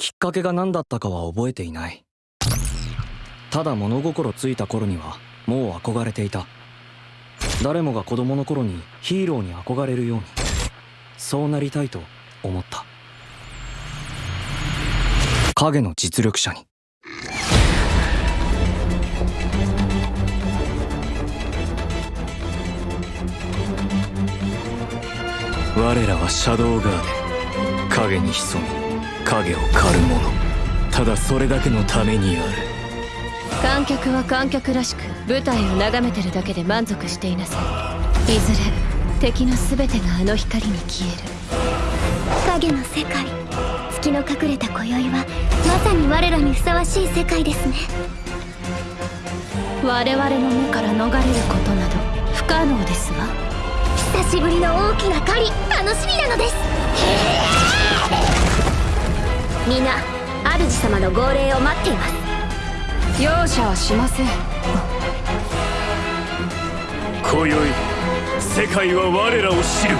きっかけが何だったかは覚えていない。ただ物心ついた頃にはもう憧れていた。誰もが子供の頃にヒーローに憧れるように。そうなりたいと思った。影の実力者に。我らはシャドウガーデ影に潜み。影を狩る者。ただそれだけのためにある。観客は観客らしく舞台を眺めてるだけで満足していなさい。いずれ敵の全てがあの光に消える。影の世界。月の隠れた今宵はまさに我らにふさわしい世界ですね。我々の目から逃れることなど不可能ですわ。久しぶりの大きな狩り楽しみなのです皆主様の号令を待っています。容赦はしません。今宵世界は我らを知る